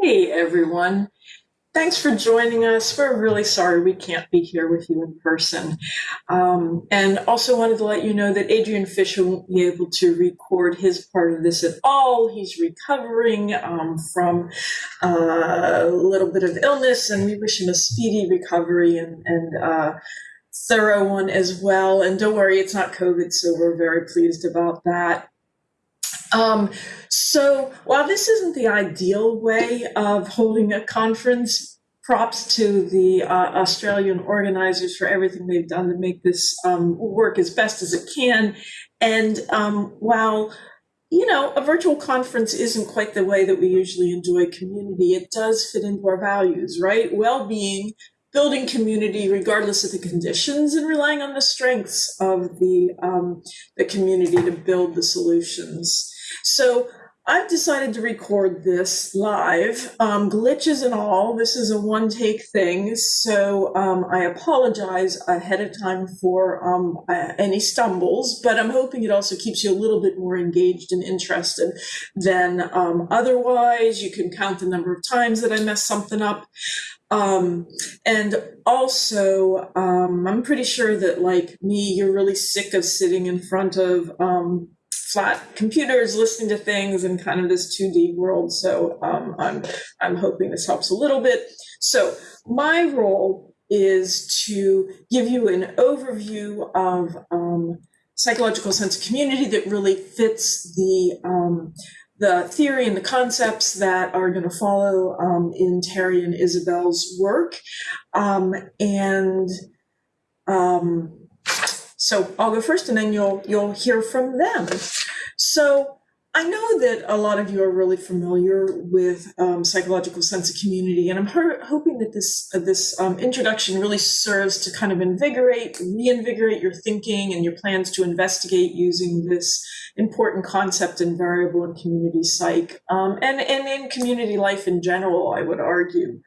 Hey everyone. Thanks for joining us. We're really sorry we can't be here with you in person. Um, and also wanted to let you know that Adrian Fisher won't be able to record his part of this at all. He's recovering um, from uh, a little bit of illness, and we wish him a speedy recovery and, and uh, thorough one as well. And don't worry, it's not COVID, so we're very pleased about that. Um, so while this isn't the ideal way of holding a conference, props to the uh, Australian organizers for everything they've done to make this um, work as best as it can. And um, while you know, a virtual conference isn't quite the way that we usually enjoy community. It does fit into our values, right? Well-being, building community regardless of the conditions, and relying on the strengths of the um, the community to build the solutions. So I've decided to record this live, um, glitches and all. This is a one take thing, so um, I apologize ahead of time for um, any stumbles, but I'm hoping it also keeps you a little bit more engaged and interested than um, otherwise. You can count the number of times that I mess something up. Um, and also, um, I'm pretty sure that, like me, you're really sick of sitting in front of flat computers listening to things and kind of this 2D world. So um, I'm, I'm hoping this helps a little bit. So my role is to give you an overview of um, psychological sense of community that really fits the um, the theory and the concepts that are going to follow um, in Terri and Isabel's work. Um, and um, so I'll go first and then you'll you'll hear from them. So I know that a lot of you are really familiar with um, psychological sense of community, and I'm hoping that this uh, this um, introduction really serves to kind of invigorate, reinvigorate your thinking and your plans to investigate using this important concept and variable in community psych um, and and in community life in general. I would argue.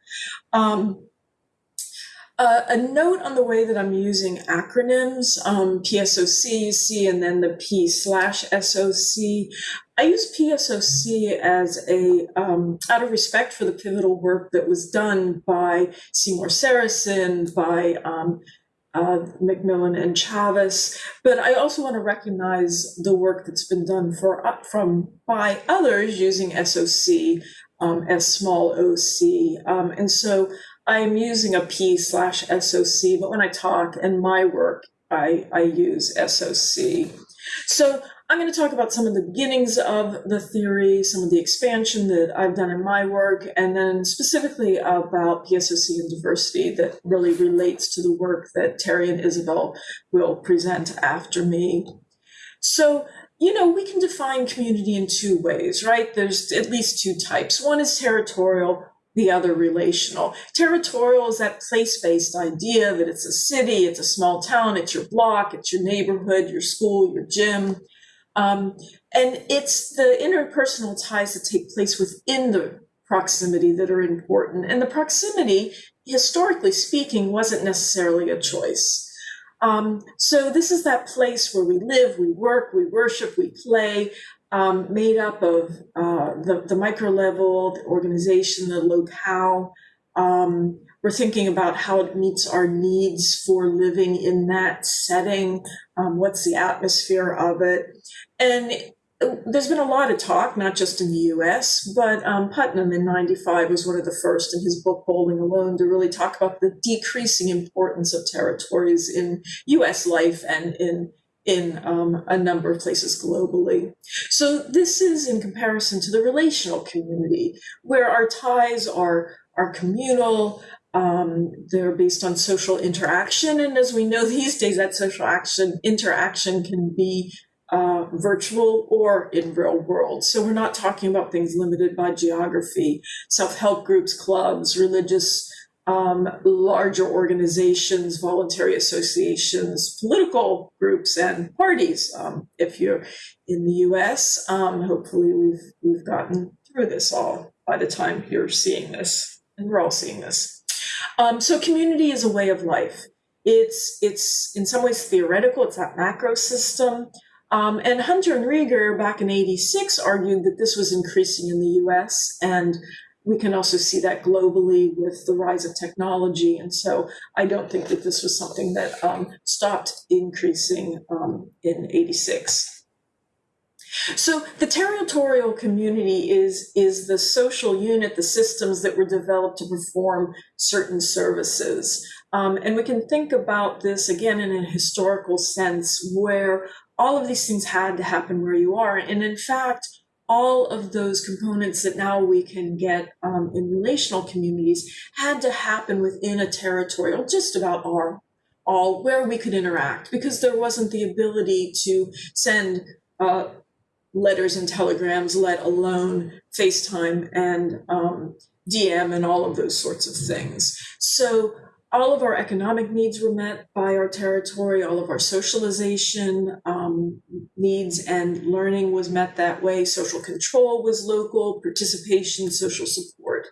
Uh, a note on the way that I'm using acronyms, um, PSOC, you see, and then the P slash SOC. I use PSOC as a, um, out of respect for the pivotal work that was done by Seymour Sarason, by um, uh, McMillan and Chavis, but I also want to recognize the work that's been done for uh, from by others using SOC um, as small OC, um, and so I'm using a P slash SOC, but when I talk in my work, I, I use SOC. So I'm going to talk about some of the beginnings of the theory, some of the expansion that I've done in my work, and then specifically about PSOC and diversity that really relates to the work that Terri and Isabel will present after me. So, you know, we can define community in two ways, right? There's at least two types. One is territorial, the other relational. Territorial is that place-based idea that it's a city, it's a small town, it's your block, it's your neighborhood, your school, your gym. Um, and it's the interpersonal ties that take place within the proximity that are important. And the proximity, historically speaking, wasn't necessarily a choice. Um, so this is that place where we live, we work, we worship, we play, um, made up of uh, the, the micro level, the organization, the locale. Um, we're thinking about how it meets our needs for living in that setting. Um, what's the atmosphere of it? And there's been a lot of talk, not just in the US, but um, Putnam in 95 was one of the first in his book, Bowling Alone, to really talk about the decreasing importance of territories in US life and in in um, a number of places globally. So this is in comparison to the relational community, where our ties are, are communal, um, they're based on social interaction. And as we know these days, that social action interaction can be uh, virtual or in real world. So we're not talking about things limited by geography, self-help groups, clubs, religious um, larger organizations, voluntary associations, political groups, and parties. Um, if you're in the U.S., um, hopefully we've we've gotten through this all by the time you're seeing this, and we're all seeing this. Um, so, community is a way of life. It's it's in some ways theoretical. It's that macro system. Um, and Hunter and Riger back in 86 argued that this was increasing in the US and we can also see that globally with the rise of technology. And so I don't think that this was something that um, stopped increasing um, in 86. So the territorial community is, is the social unit, the systems that were developed to perform certain services. Um, and we can think about this again in a historical sense where all of these things had to happen where you are. And in fact, all of those components that now we can get um, in relational communities had to happen within a territorial, just about our all where we could interact because there wasn't the ability to send uh, letters and telegrams, let alone FaceTime and um, DM and all of those sorts of things. So all of our economic needs were met by our territory, all of our socialization um, needs and learning was met that way. Social control was local, participation, social support.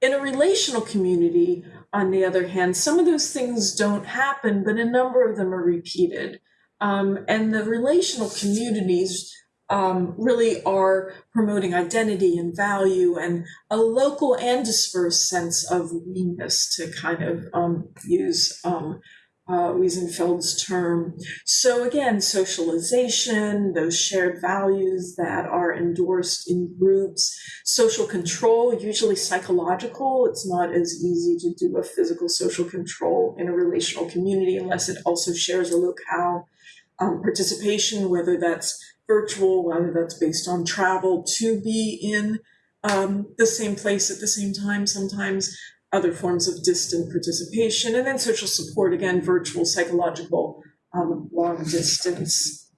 In a relational community, on the other hand, some of those things don't happen, but a number of them are repeated. Um, and the relational communities um, really are promoting identity and value and a local and dispersed sense of we-ness to kind of um, use um, uh, Wiesenfeld's term. So again, socialization, those shared values that are endorsed in groups, social control, usually psychological. It's not as easy to do a physical social control in a relational community unless it also shares a locale. Um, participation, whether that's virtual, whether that's based on travel to be in um, the same place at the same time, sometimes other forms of distant participation, and then social support, again, virtual, psychological, um, long distance.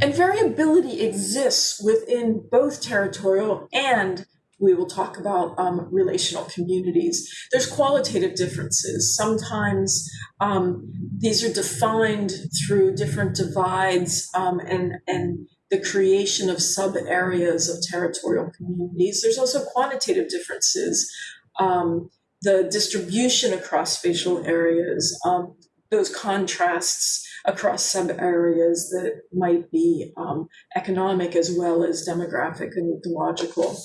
And variability exists within both territorial and we will talk about um, relational communities. There's qualitative differences. Sometimes um, these are defined through different divides um, and, and the creation of sub areas of territorial communities. There's also quantitative differences. Um, the distribution across spatial areas, um, those contrasts across sub areas that might be um, economic as well as demographic and ecological.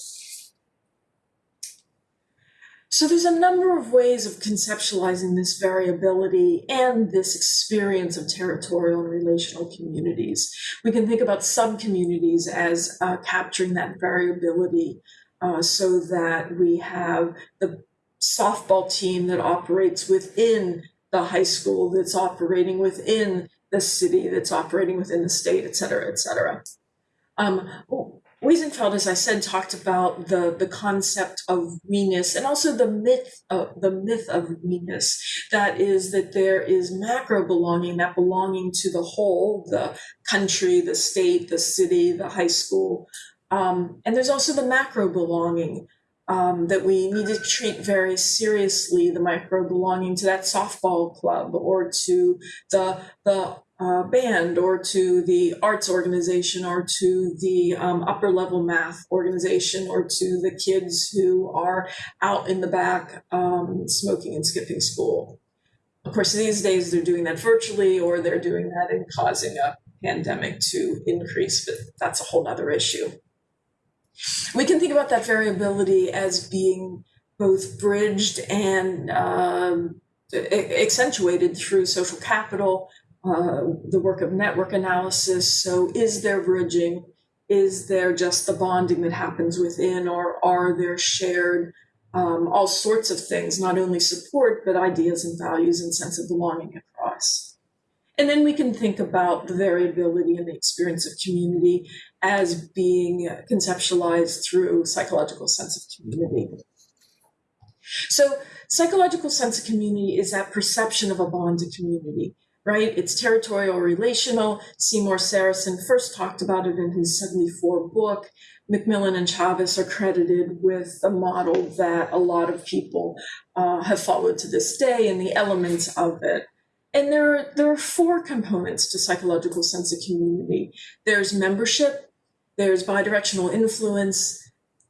So there's a number of ways of conceptualizing this variability and this experience of territorial and relational communities. We can think about sub-communities as uh, capturing that variability uh, so that we have the softball team that operates within the high school, that's operating within the city, that's operating within the state, et cetera, et cetera. Um, Wiesenfeld, as I said, talked about the, the concept of we-ness and also the myth of the myth of we-ness. That is that there is macro belonging, that belonging to the whole, the country, the state, the city, the high school. Um, and there's also the macro belonging um, that we need to treat very seriously, the micro belonging to that softball club or to the the uh, band or to the arts organization or to the um, upper level math organization or to the kids who are out in the back um, smoking and skipping school. Of course, these days they're doing that virtually or they're doing that and causing a pandemic to increase, but that's a whole other issue. We can think about that variability as being both bridged and um, accentuated through social capital uh, the work of network analysis. So is there bridging? Is there just the bonding that happens within, or are there shared um, all sorts of things, not only support, but ideas and values and sense of belonging across? And then we can think about the variability in the experience of community as being conceptualized through psychological sense of community. So psychological sense of community is that perception of a bond to community right? It's territorial relational. Seymour Sarason first talked about it in his 74 book. McMillan and Chavis are credited with a model that a lot of people uh, have followed to this day and the elements of it. And there are, there are four components to psychological sense of community. There's membership, there's bidirectional influence,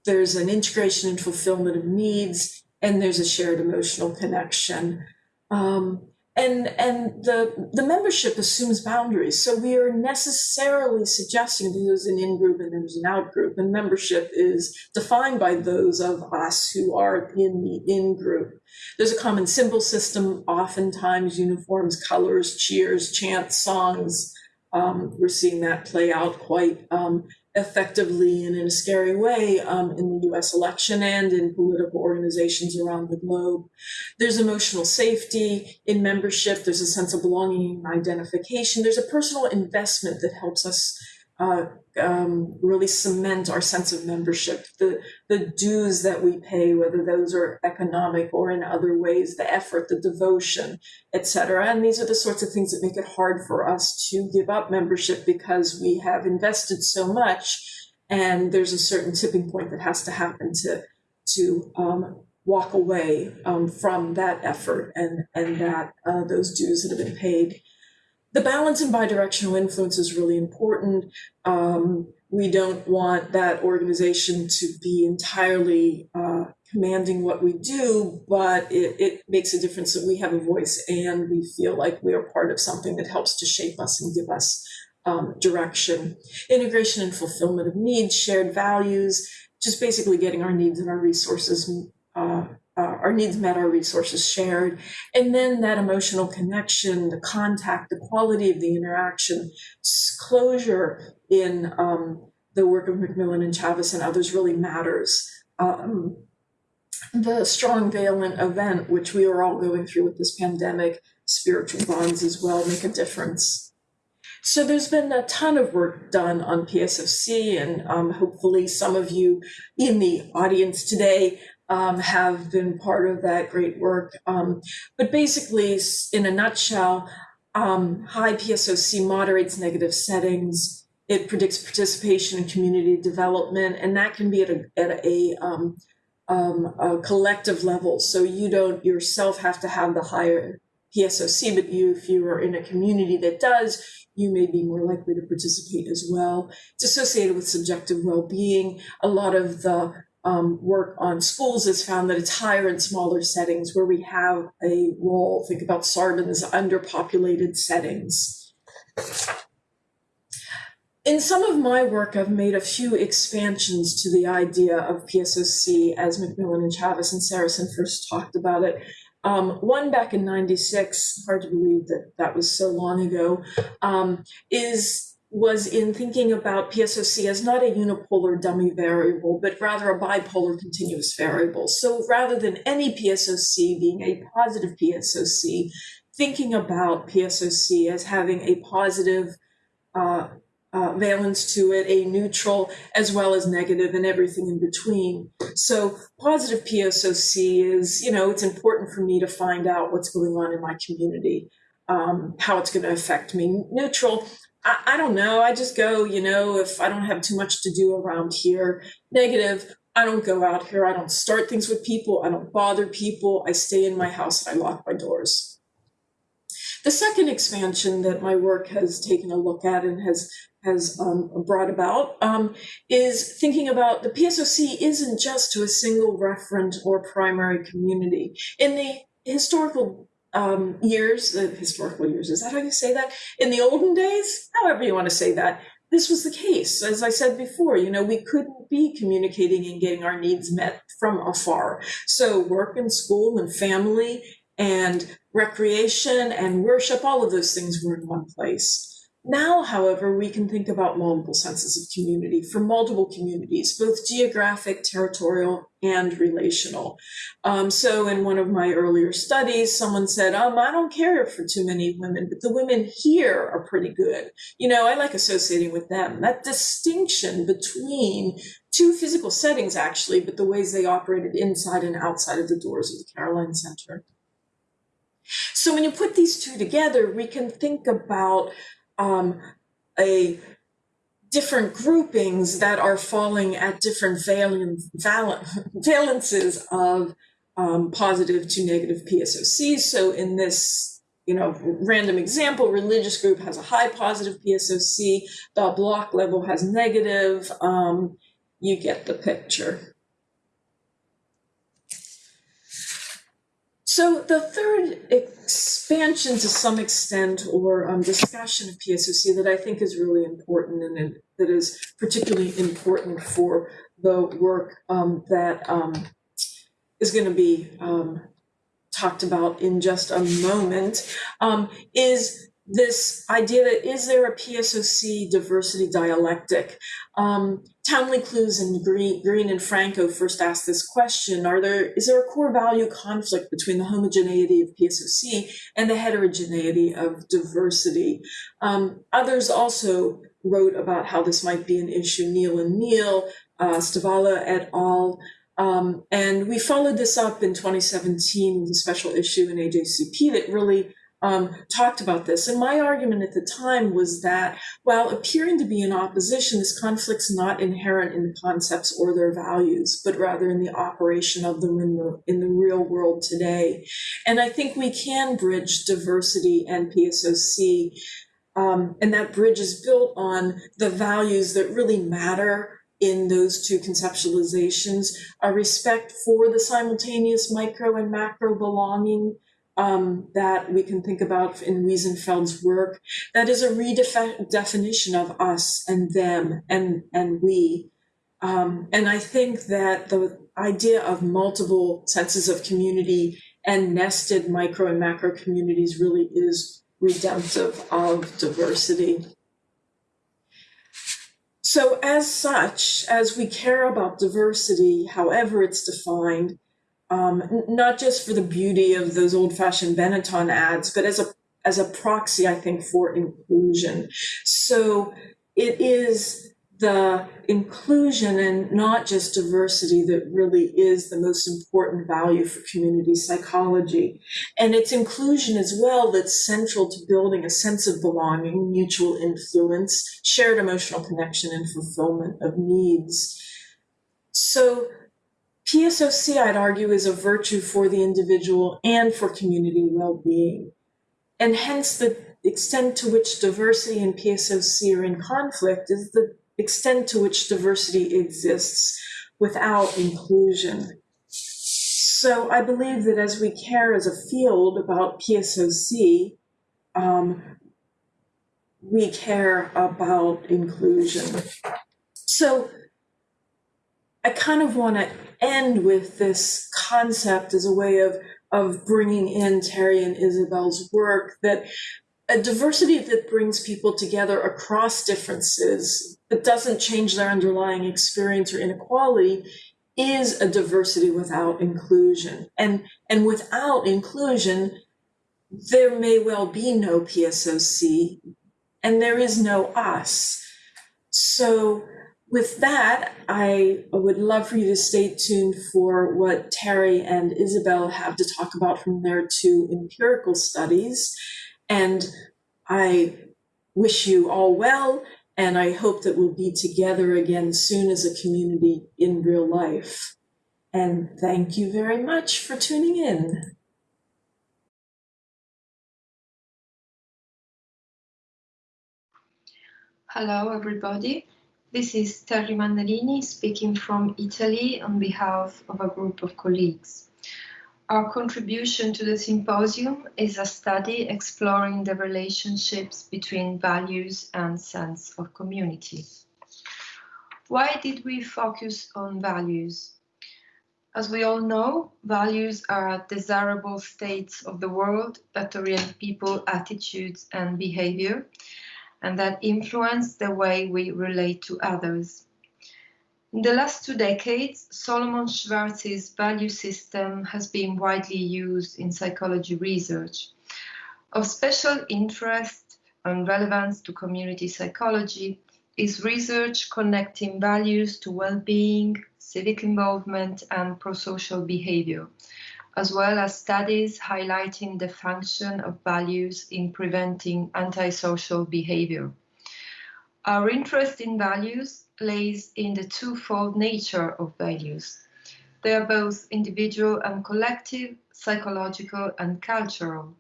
there's an integration and fulfillment of needs, and there's a shared emotional connection. Um, and and the the membership assumes boundaries. So we are necessarily suggesting that there's an in group and there's an out group and membership is defined by those of us who are in the in group there's a common symbol system oftentimes uniforms colors cheers chants songs. Um, we're seeing that play out quite um, effectively and in a scary way um, in the US election and in political organizations around the globe. There's emotional safety in membership, there's a sense of belonging and identification, there's a personal investment that helps us uh, um, really cement our sense of membership. The the dues that we pay, whether those are economic or in other ways, the effort, the devotion, etc. And these are the sorts of things that make it hard for us to give up membership because we have invested so much, and there's a certain tipping point that has to happen to to um, walk away um, from that effort and and that uh, those dues that have been paid the balance in bidirectional influence is really important. Um, we don't want that organization to be entirely uh, commanding what we do, but it, it, makes a difference that we have a voice and we feel like we are part of something that helps to shape us and give us um, direction. Integration and fulfillment of needs, shared values, just basically getting our needs and our resources uh, uh, our needs met, our resources shared, and then that emotional connection, the contact, the quality of the interaction, closure in um, the work of McMillan and Chavis and others really matters. Um, the strong valent event, which we are all going through with this pandemic, spiritual bonds as well make a difference. So there's been a ton of work done on PSOC, and um, hopefully some of you in the audience today um, have been part of that great work. Um, but basically, in a nutshell, um, high PSOC moderates negative settings. It predicts participation in community development, and that can be at a, at a, um, um, a collective level. So you don't yourself have to have the higher PSOC, but you, if you are in a community that does, you may be more likely to participate as well. It's associated with subjective well-being. A lot of the um, work on schools has found that it's higher in smaller settings where we have a role. Think about Sarban's underpopulated settings. In some of my work, I've made a few expansions to the idea of PSOC as McMillan and Chavis and Sarason first talked about it. Um, one back in 96, hard to believe that that was so long ago, um, is was in thinking about PSOC as not a unipolar dummy variable, but rather a bipolar continuous variable. So rather than any PSOC being a positive PSOC, thinking about PSOC as having a positive uh, uh, valence to it, a neutral, as well as negative and everything in between. So positive PSOC is, you know, it's important for me to find out what's going on in my community, um, how it's going to affect me. Neutral, I, I don't know. I just go, you know, if I don't have too much to do around here. Negative, I don't go out here. I don't start things with people. I don't bother people. I stay in my house I lock my doors. The second expansion that my work has taken a look at and has has um, brought about um, is thinking about the PSOC isn't just to a single referent or primary community. In the historical um, years, the historical years, is that how you say that? In the olden days, however you want to say that, this was the case. As I said before, you know, we couldn't be communicating and getting our needs met from afar. So work and school and family and recreation and worship, all of those things were in one place. Now, however, we can think about multiple senses of community for multiple communities, both geographic, territorial, and relational. Um, so in one of my earlier studies, someone said, um, I don't care for too many women, but the women here are pretty good. You know, I like associating with them. That distinction between two physical settings, actually, but the ways they operated inside and outside of the doors of the Caroline Center. So when you put these two together, we can think about um, a different groupings that are falling at different valence, valences of um, positive to negative PSOCs. So in this, you know, random example, religious group has a high positive PSOC, the block level has negative. Um, you get the picture. So the third expansion to some extent or um, discussion of PSOC that I think is really important and that is particularly important for the work um, that um, is going to be um, talked about in just a moment um, is this idea that is there a PSOC diversity dialectic? Um, Townley Kloos and Green, Green and Franco first asked this question, are there, is there a core value conflict between the homogeneity of PSOC and the heterogeneity of diversity? Um, others also wrote about how this might be an issue, Neal and Neal, uh, Stavala et al., um, and we followed this up in 2017 with a special issue in AJCP that really um, talked about this. And my argument at the time was that while appearing to be in opposition, this conflict's not inherent in the concepts or their values, but rather in the operation of them in the, in the real world today. And I think we can bridge diversity and PSOC. Um, and that bridge is built on the values that really matter in those two conceptualizations, a respect for the simultaneous micro and macro belonging um, that we can think about in Wiesenfeld's work. That is a redefinition of us and them and, and we. Um, and I think that the idea of multiple senses of community and nested micro and macro communities really is redemptive of diversity. So as such, as we care about diversity, however it's defined, um, not just for the beauty of those old-fashioned Benetton ads, but as a as a proxy, I think, for inclusion. So it is the inclusion and not just diversity that really is the most important value for community psychology. And it's inclusion as well that's central to building a sense of belonging, mutual influence, shared emotional connection, and fulfillment of needs. So PSOC, I'd argue, is a virtue for the individual and for community well-being. And hence the extent to which diversity and PSOC are in conflict is the extent to which diversity exists without inclusion. So I believe that as we care as a field about PSOC, um, we care about inclusion. So I kind of want to end with this concept as a way of, of bringing in Terri and Isabel's work that a diversity that brings people together across differences but doesn't change their underlying experience or inequality is a diversity without inclusion. And, and without inclusion, there may well be no PSOC and there is no us. So with that, I would love for you to stay tuned for what Terri and Isabel have to talk about from their two empirical studies. And I wish you all well, and I hope that we'll be together again soon as a community in real life. And thank you very much for tuning in. Hello, everybody. This is Terri Mannarini speaking from Italy on behalf of a group of colleagues. Our contribution to the symposium is a study exploring the relationships between values and sense of community. Why did we focus on values? As we all know, values are desirable states of the world that orient people, attitudes and behavior and that influence the way we relate to others. In the last two decades, Shalom Schwartz's value system has been widely used in psychology research. Of special interest and relevance to community psychology is research connecting values to well-being, civic involvement, and pro-social behavior, as well as studies highlighting the function of values in preventing antisocial behavior. Our interest in values lays in the twofold nature of values. They are both individual and collective, psychological and cultural.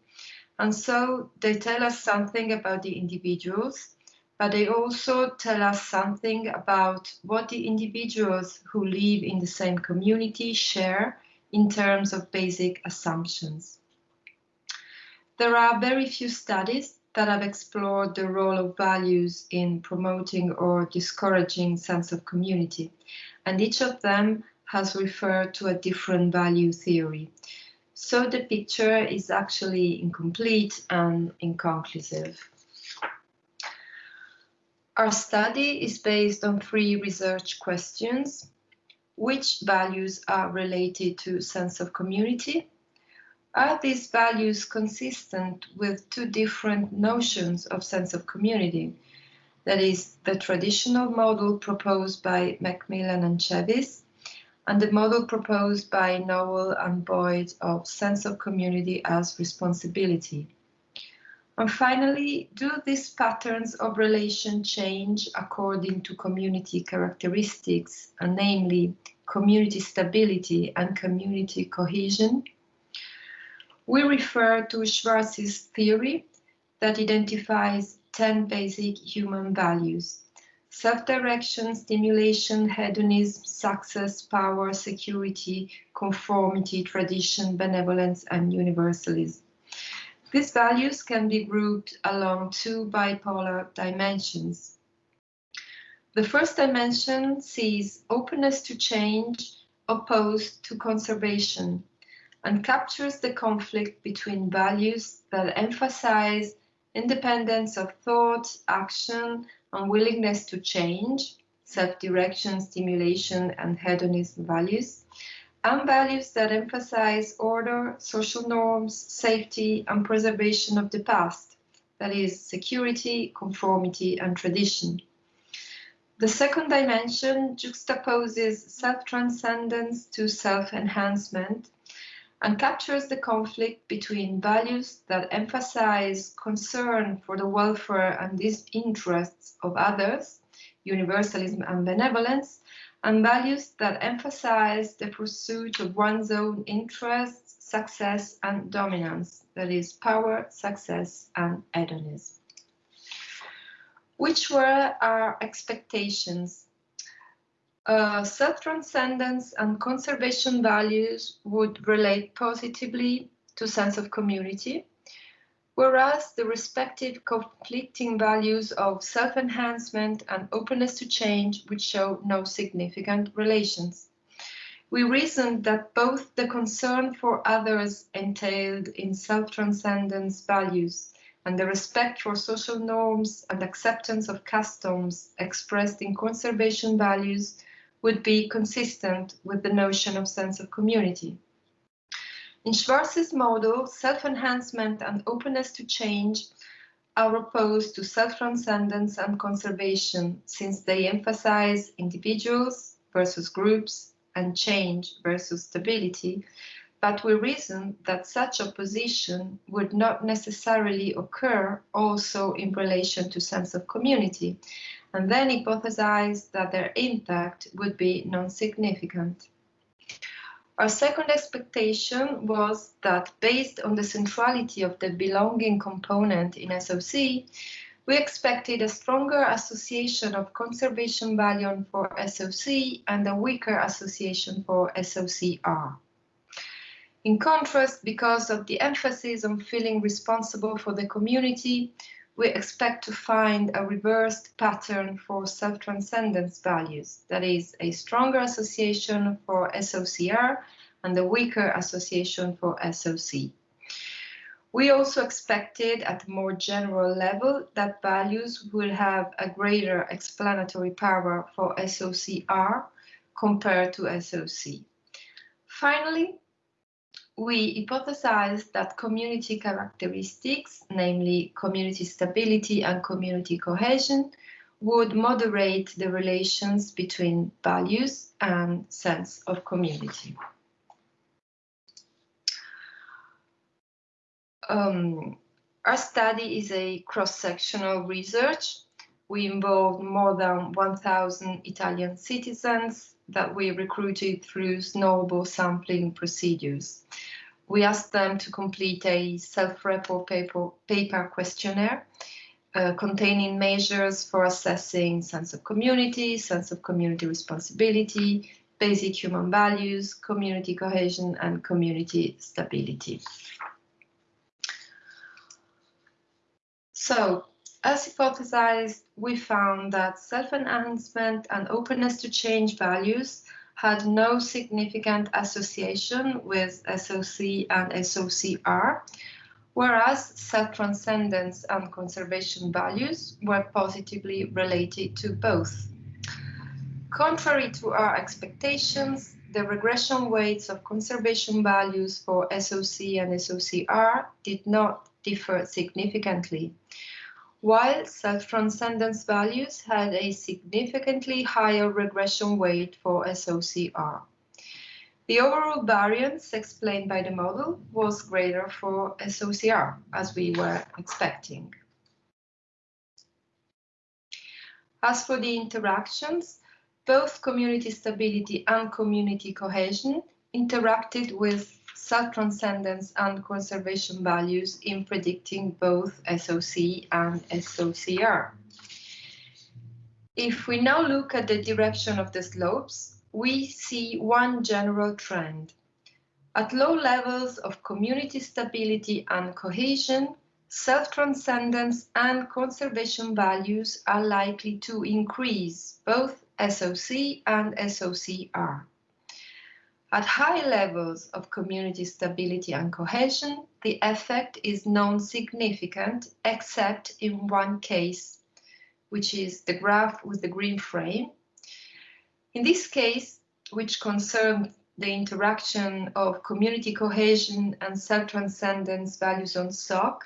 And so they tell us something about the individuals, but they also tell us something about what the individuals who live in the same community share in terms of basic assumptions. There are very few studies that have explored the role of values in promoting or discouraging sense of community, and each of them has referred to a different value theory. So the picture is actually incomplete and inconclusive. Our study is based on three research questions. Which values are related to sense of community? Are these values consistent with two different notions of sense of community? That is, the traditional model proposed by McMillan and Chavis, and the model proposed by Nowell and Boyd of sense of community as responsibility. And finally, do these patterns of relation change according to community characteristics, and namely community stability and community cohesion? We refer to Schwartz's theory that identifies 10 basic human values. Self-direction, stimulation, hedonism, success, power, security, conformity, tradition, benevolence, and universalism. These values can be grouped along two bipolar dimensions. The first dimension sees openness to change opposed to conservation and captures the conflict between values that emphasize independence of thought, action, and willingness to change, self-direction, stimulation, and hedonism values, and values that emphasize order, social norms, safety, and preservation of the past, that is, security, conformity, and tradition. The second dimension juxtaposes self-transcendence to self-enhancement and captures the conflict between values that emphasize concern for the welfare and interests of others, universalism and benevolence, and values that emphasize the pursuit of one's own interests, success, and dominance, that is, power, success, and hedonism. Which were our expectations uh, self-transcendence and conservation values would relate positively to sense of community, whereas the respective conflicting values of self-enhancement and openness to change would show no significant relations. We reasoned that both the concern for others entailed in self-transcendence values and the respect for social norms and acceptance of customs expressed in conservation values would be consistent with the notion of sense of community. In Schwartz's model, self-enhancement and openness to change are opposed to self-transcendence and conservation since they emphasize individuals versus groups and change versus stability, but we reason that such opposition would not necessarily occur also in relation to sense of community, and then hypothesized that their impact would be non-significant. Our second expectation was that based on the centrality of the belonging component in SOC, we expected a stronger association of conservation value for SOC and a weaker association for SOCR. In contrast, because of the emphasis on feeling responsible for the community, we expect to find a reversed pattern for self-transcendence values, that is, a stronger association for SOCR and a weaker association for SOC. We also expected at a more general level that values will have a greater explanatory power for SOCR compared to SOC. Finally, we hypothesized that community characteristics, namely community stability and community cohesion, would moderate the relations between values and sense of community. Um, our study is a cross-sectional research. We involved more than 1,000 Italian citizens that we recruited through snowball sampling procedures. We asked them to complete a self-report paper, paper questionnaire uh, containing measures for assessing sense of community, sense of community responsibility, basic human values, community cohesion, and community stability. So, as hypothesized, we found that self-enhancement and openness to change values had no significant association with SOC and SOCR, whereas self-transcendence and conservation values were positively related to both. Contrary to our expectations, the regression weights of conservation values for SOC and SOCR did not differ significantly, while self-transcendence values had a significantly higher regression weight for SOCR. The overall variance explained by the model was greater for SOCR, as we were expecting. As for the interactions, both community stability and community cohesion interacted with self-transcendence and conservation values in predicting both SOC and SOCR. If we now look at the direction of the slopes, we see one general trend. At low levels of community stability and cohesion, self-transcendence and conservation values are likely to increase, both SOC and SOCR. At high levels of community stability and cohesion, the effect is non-significant except in one case, which is the graph with the green frame. In this case, which concerns the interaction of community cohesion and self-transcendence values on SOC,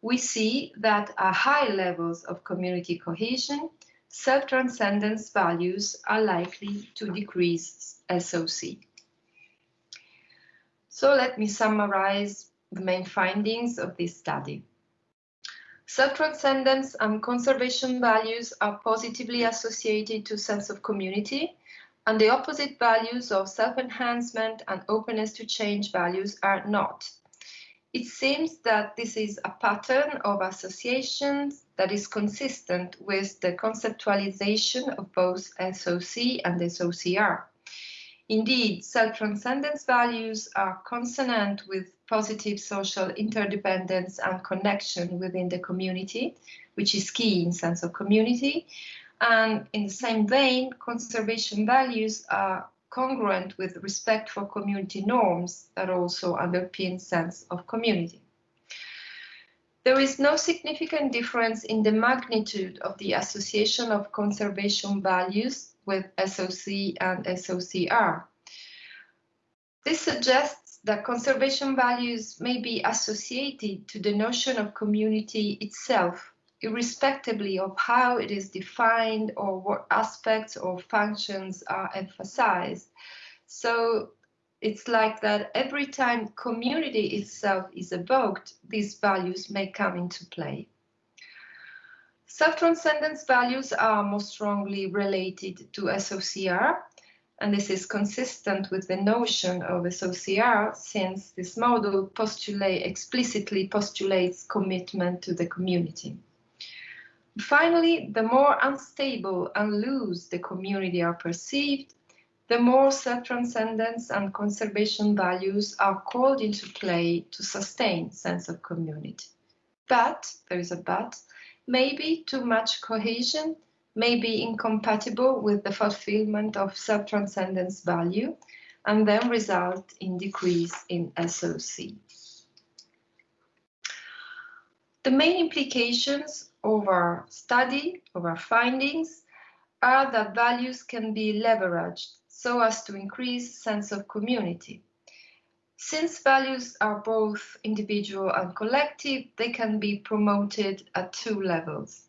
we see that at high levels of community cohesion, self-transcendence values are likely to decrease SOC. So let me summarize the main findings of this study. Self-transcendence and conservation values are positively associated to sense of community, and the opposite values of self-enhancement and openness to change values are not. It seems that this is a pattern of associations that is consistent with the conceptualization of both SOC and SOCR. Indeed, self-transcendence values are consonant with positive social interdependence and connection within the community, which is key in sense of community. And in the same vein, conservation values are congruent with respect for community norms that also underpin sense of community. There is no significant difference in the magnitude of the association of conservation values with SOC and SOCR. This suggests that conservation values may be associated to the notion of community itself, irrespectively of how it is defined or what aspects or functions are emphasized. So it's like that every time community itself is evoked, these values may come into play. Self-transcendence values are most strongly related to SOCR, and this is consistent with the notion of SOCR since this model postulate, explicitly postulates commitment to the community. Finally, the more unstable and loose the community are perceived, the more self-transcendence and conservation values are called into play to sustain sense of community. But, there is a but, maybe too much cohesion may be incompatible with the fulfillment of self-transcendence value and then result in decrease in SOC. The main implications of our study, of our findings, are that values can be leveraged so as to increase sense of community. Since values are both individual and collective, they can be promoted at two levels.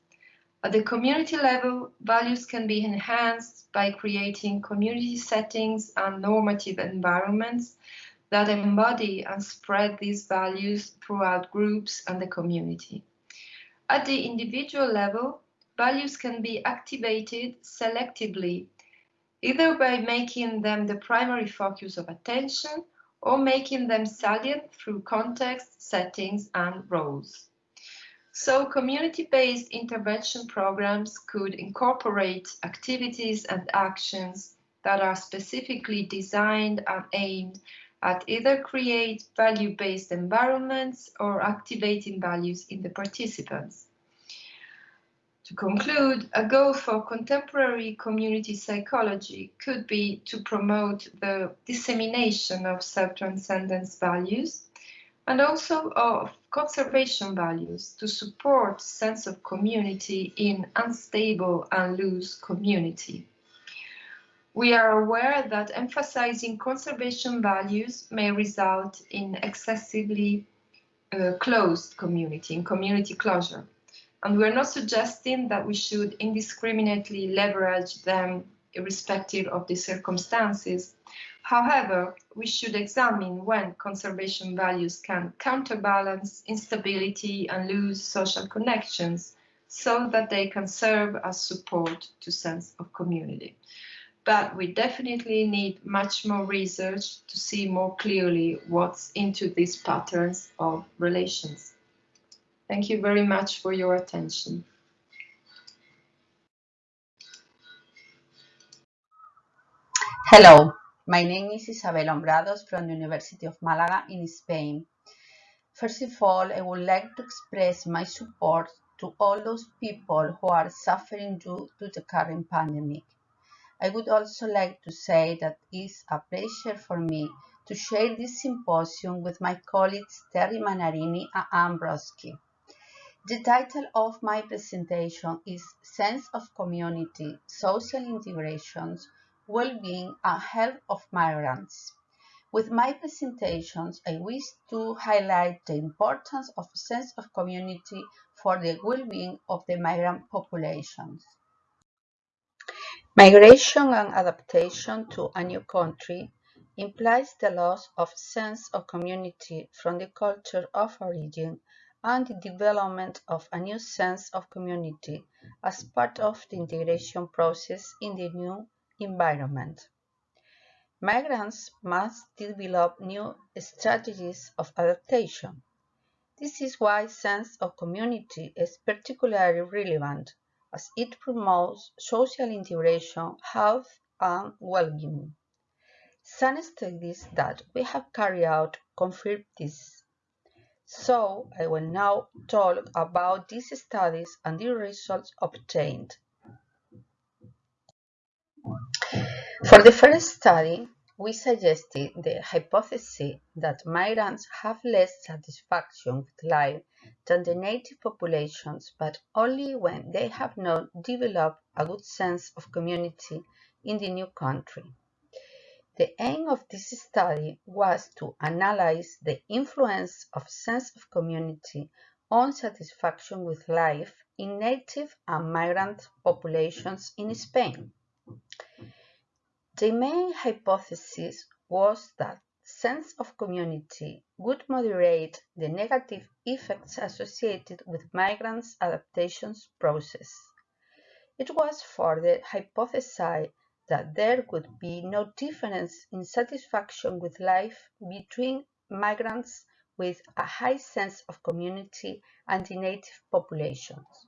At the community level, values can be enhanced by creating community settings and normative environments that embody and spread these values throughout groups and the community. At the individual level, values can be activated selectively, either by making them the primary focus of attention or making them salient through context, settings, and roles. So community-based intervention programs could incorporate activities and actions that are specifically designed and aimed at either create value-based environments or activating values in the participants. To conclude, a goal for contemporary community psychology could be to promote the dissemination of self-transcendence values and also of conservation values to support sense of community in unstable and loose community. We are aware that emphasizing conservation values may result in excessively uh, closed community, in community closure. And we're not suggesting that we should indiscriminately leverage them irrespective of the circumstances. However, we should examine when conservation values can counterbalance instability and lose social connections so that they can serve as support to sense of community but we definitely need much more research to see more clearly what's into these patterns of relations. Thank you very much for your attention. Hello, my name is Isabel Hombrados from the University of Malaga in Spain. First of all, I would like to express my support to all those people who are suffering due to the current pandemic. I would also like to say that it is a pleasure for me to share this symposium with my colleagues Terri Mannarini and Anne Brodsky. The title of my presentation is Sense of Community, Social Integrations, Well-being and Health of Migrants. With my presentations, I wish to highlight the importance of sense of community for the well-being of the migrant populations. Migration and adaptation to a new country implies the loss of sense of community from the culture of origin and the development of a new sense of community as part of the integration process in the new environment. Migrants must develop new strategies of adaptation. This is why sense of community is particularly relevant as it promotes social integration, health, and well-being. Some studies that we have carried out confirm this. So I will now talk about these studies and the results obtained. For the first study, we suggested the hypothesis that migrants have less satisfaction with life than the native populations, but only when they have not developed a good sense of community in the new country. The aim of this study was to analyze the influence of sense of community on satisfaction with life in native and migrant populations in Spain. The main hypothesis was that sense of community would moderate the negative effects associated with migrants' adaptations process. It was further hypothesized that there would be no difference in satisfaction with life between migrants with a high sense of community and the native populations.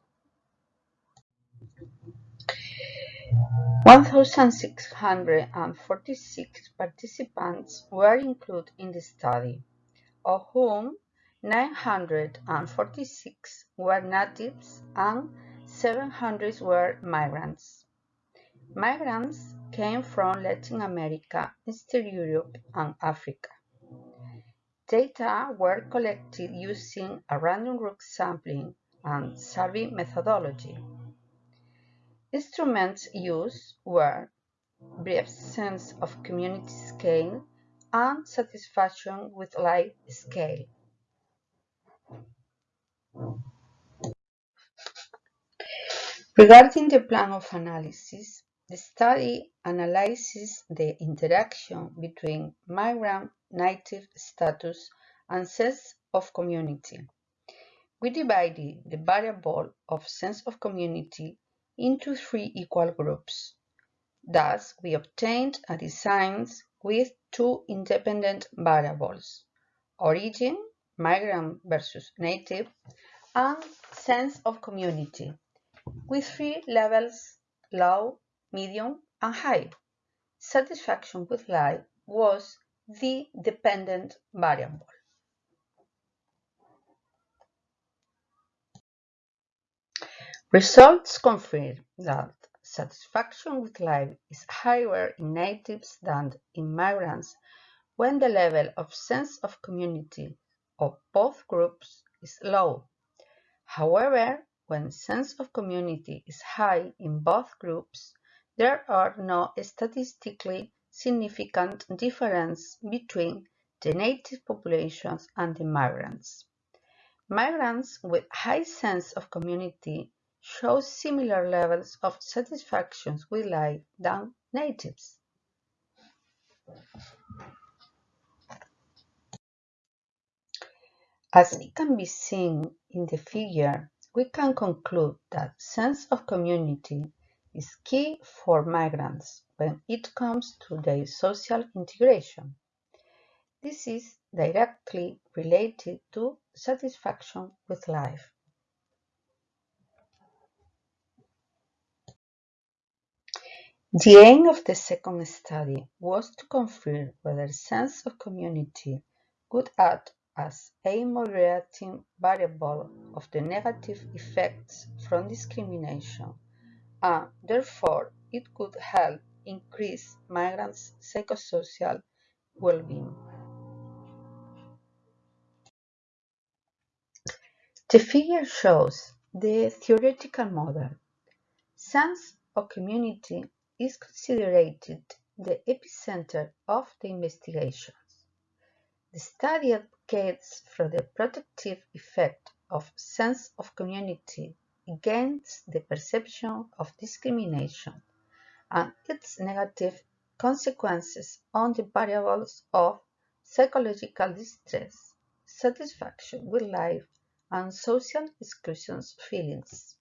1,646 participants were included in the study, of whom 946 were natives and 700 were migrants. Migrants came from Latin America, Eastern Europe, and Africa. Data were collected using a random group sampling and survey methodology. Instruments used were brief sense of community scale and satisfaction with life scale. Regarding the plan of analysis, the study analyzes the interaction between migrant native status and sense of community. We divided the variable of sense of community into three equal groups. Thus, we obtained a design with two independent variables, origin, migrant versus native, and sense of community, with three levels, low, medium, and high. satisfaction with life was the dependent variable. Results confirm that satisfaction with life is higher in natives than in migrants when the level of sense of community of both groups is low. However, when sense of community is high in both groups, there are no statistically significant difference between the native populations and the migrants. Migrants with high sense of community show similar levels of satisfaction with life than natives. As it can be seen in the figure, we can conclude that sense of community is key for migrants when it comes to their social integration. This is directly related to satisfaction with life. The aim of the second study was to confirm whether sense of community could act as a moderating variable of the negative effects from discrimination and therefore it could help increase migrants' psychosocial well-being. The figure shows the theoretical model. Sense of community is considered the epicenter of the investigations. The study advocates for the protective effect of sense of community against the perception of discrimination and its negative consequences on the variables of psychological distress, satisfaction with life, and social exclusion feelings.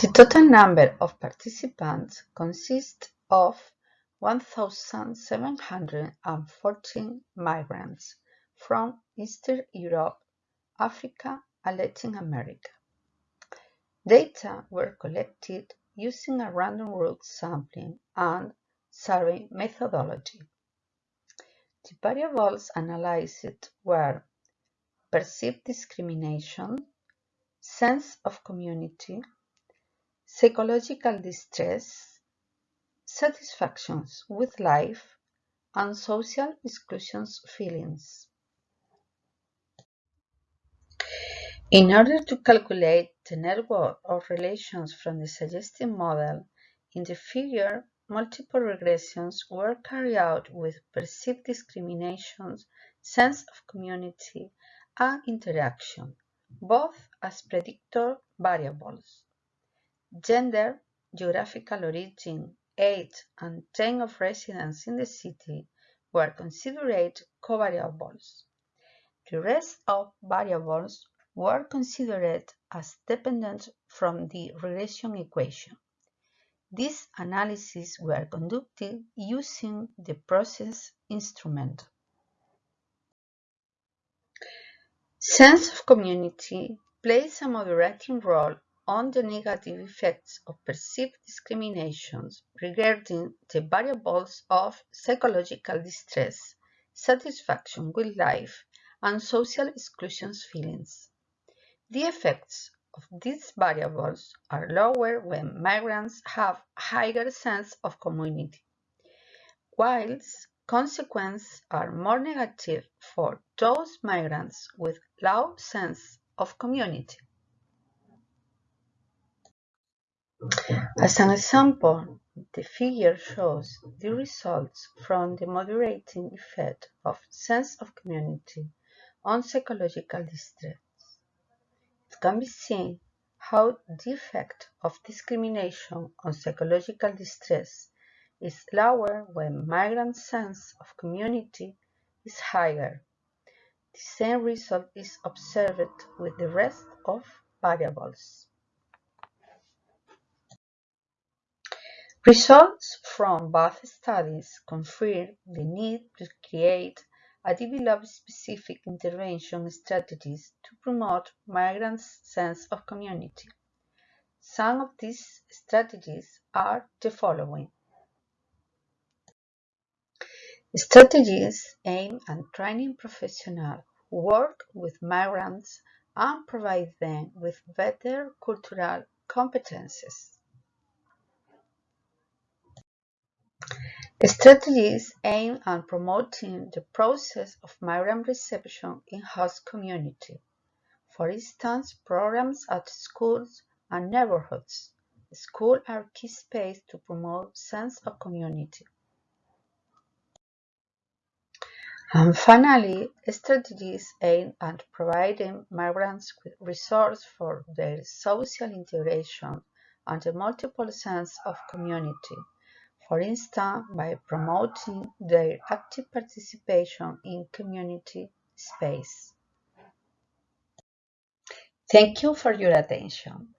The total number of participants consists of 1,714 migrants from Eastern Europe, Africa, and Latin America. Data were collected using a random route sampling and survey methodology. The variables analyzed were perceived discrimination, sense of community, psychological distress, satisfactions with life, and social exclusion feelings. In order to calculate the network of relations from the suggested model, in the figure, multiple regressions were carried out with perceived discriminations, sense of community, and interaction, both as predictor variables. Gender, geographical origin, age, and time of residence in the city were considered covariables. The rest of variables were considered as dependent from the regression equation. These analyses were conducted using the process instrument. Sense of community plays a moderating role on the negative effects of perceived discriminations regarding the variables of psychological distress, satisfaction with life, and social exclusion feelings. The effects of these variables are lower when migrants have higher sense of community, whilst consequences are more negative for those migrants with low sense of community. As an example, the figure shows the results from the moderating effect of sense of community on psychological distress. It can be seen how the effect of discrimination on psychological distress is lower when migrant sense of community is higher. The same result is observed with the rest of variables. Results from both studies confirm the need to create and develop specific intervention strategies to promote migrants' sense of community. Some of these strategies are the following. Strategies aim at training professionals who work with migrants and provide them with better cultural competences. Strategies aim at promoting the process of migrant reception in host community. For instance, programs at schools and neighborhoods. Schools are key space to promote sense of community. And finally, strategies aim at providing migrants with resources for their social integration and a multiple sense of community, for instance, by promoting their active participation in community space. Thank you for your attention.